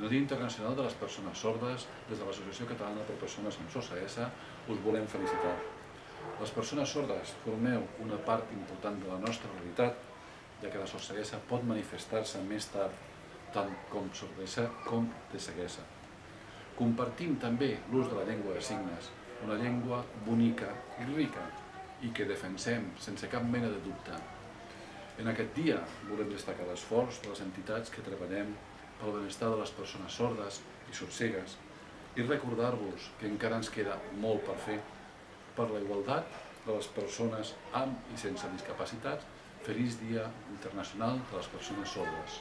El Dia Internacional de les Persones Sordes, des de l'Associació Catalana per Persones amb Sorceguesa, us volem felicitar. Les persones sordes formeu una part important de la nostra realitat, ja que la sorceguesa pot manifestar-se més tard, tant com sordesa com de ceguesa. Compartim també l'ús de la llengua de signes, una llengua bonica i rica, i que defensem sense cap mena de dubte. En aquest dia volem destacar l'esforç de les entitats que treballem pel benestar de les persones sordes i sorcegues i recordar-vos que encara ens queda molt per fer per la igualtat de les persones amb i sense discapacitats. Feliç Dia Internacional de les Persones Sordes.